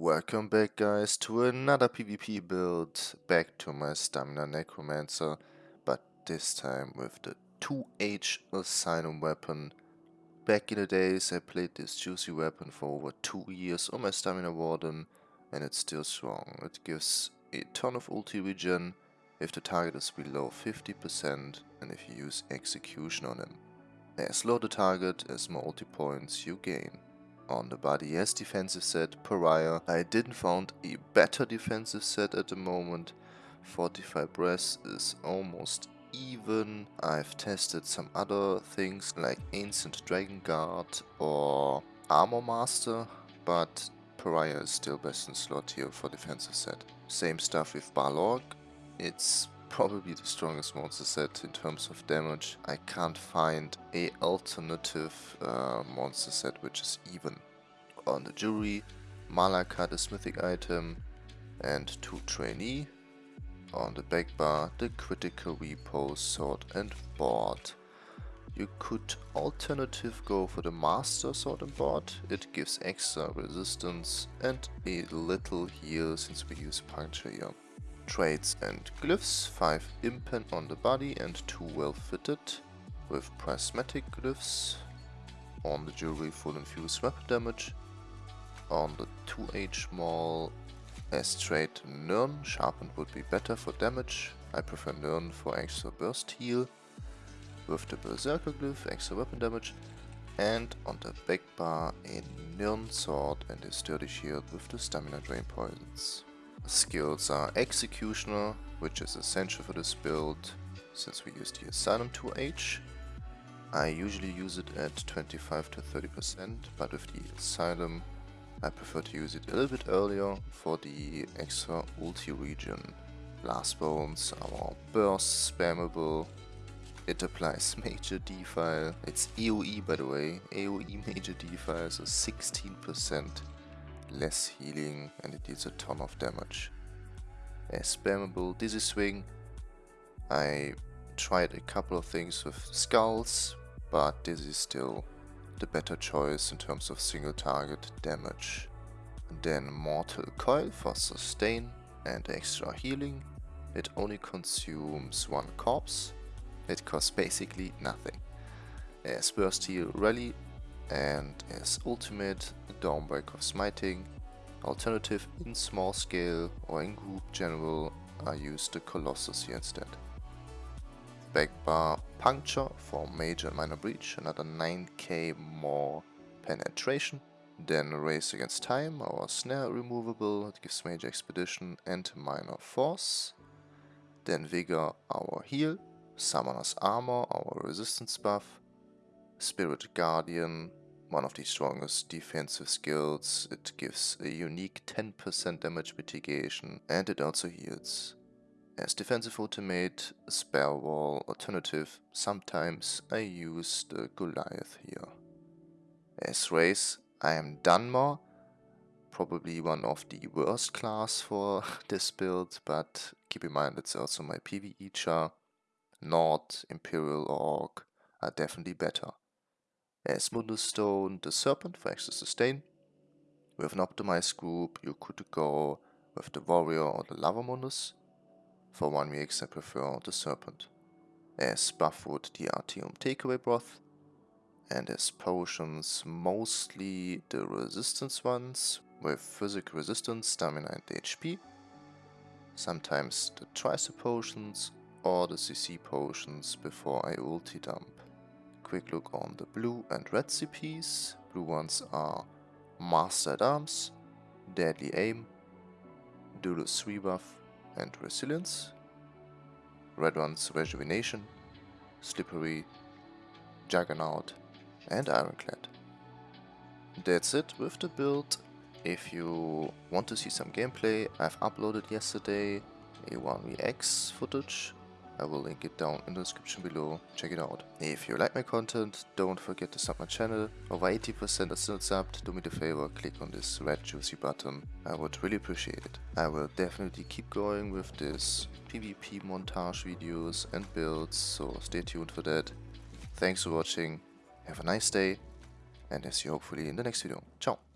Welcome back guys to another PvP build, back to my Stamina Necromancer, but this time with the 2H Asylum weapon. Back in the days I played this juicy weapon for over 2 years on my Stamina Warden and it's still strong. It gives a ton of ulti regen if the target is below 50% and if you use execution on him. As low the target, as more ulti points you gain on the body as defensive set Pariah. I didn't found a better defensive set at the moment. 45 breath is almost even. I've tested some other things like Ancient Dragon Guard or Armor Master, but Pariah is still best in slot here for defensive set. Same stuff with Balorgh. It's probably the strongest monster set in terms of damage. I can't find a alternative uh, monster set which is even. On the jury, Malacath is mythic item and 2 trainee. On the back bar, the Critical Riposte, sword and board. You could alternative go for the master sword and board. It gives extra resistance and a little heal since we use puncture here traits and glyphs, 5 impen on the body and 2 well fitted, with prismatic glyphs, on the jewelry full infused weapon damage, on the 2H maul as trait Nirn, sharpened would be better for damage, I prefer Nirn for extra burst heal, with the berserker glyph, extra weapon damage, and on the back bar a Nirn sword and a sturdy shield with the stamina drain poisons. Skills are Executioner, which is essential for this build since we use the Asylum 2H. I usually use it at 25 to 30%, but with the Asylum I prefer to use it a little bit earlier for the extra ulti regen. Blast Bones, our burst spammable. It applies major defile. It's AoE by the way, AoE major defile, so 16% less healing and it deals a ton of damage. A spammable Dizzy Swing. I tried a couple of things with Skulls, but this is still the better choice in terms of single target damage. Then Mortal Coil for sustain and extra healing. It only consumes one corpse. It costs basically nothing. As Burst Heal Rally and as ultimate Dawnbreak of Smiting. Alternative in small scale or in group general I use the Colossus here instead. Back bar Puncture for major and minor breach, another 9k more penetration. Then Race Against Time, our snare removable, it gives major expedition and minor force. Then Vigor, our heal. Summoner's Armor, our resistance buff. Spirit Guardian, one of the strongest defensive skills. It gives a unique 10% damage mitigation and it also heals. As defensive ultimate, spell wall alternative, sometimes I use the Goliath here. As race, I am Dunmer, probably one of the worst class for this build, but keep in mind it's also my PvE char. Nord, Imperial Orc are definitely better as Mundus Stone, the Serpent for extra sustain. With an optimized group, you could go with the Warrior or the Lava Mundus. For 1 VX I prefer the Serpent. As Buff food, the Artaeum Takeaway Broth. And as potions, mostly the resistance ones, with physical resistance, stamina and HP. Sometimes the Tricep potions or the CC potions before I ulti dump quick look on the blue and red CPs. Blue ones are Master at Arms, Deadly Aim, Duelist Rebuff and Resilience. Red ones Rejuvenation, Slippery, Juggernaut and Ironclad. That's it with the build. If you want to see some gameplay, I've uploaded yesterday a 1vx footage I will link it down in the description below, check it out. If you like my content, don't forget to sub my channel. Over 80% are still subbed, do me the favor, click on this red juicy button. I would really appreciate it. I will definitely keep going with this PvP montage videos and builds, so stay tuned for that. Thanks for watching, have a nice day, and I see you hopefully in the next video. Ciao!